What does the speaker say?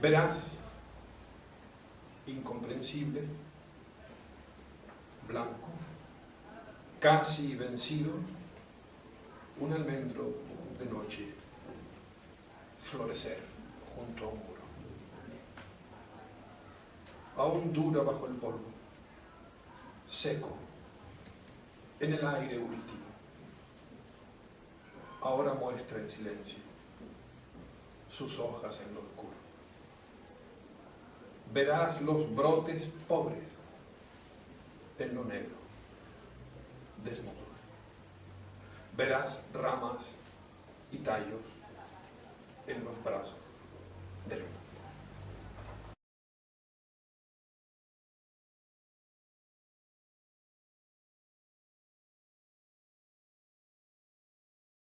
Verás, incomprensible, blanco, casi vencido, un almendro de noche florecer junto a un muro. Aún dura bajo el polvo, seco, en el aire último. Ahora muestra en silencio sus hojas en lo oscuro. Verás los brotes pobres en lo negro, desnudos. Verás ramas y tallos en los brazos.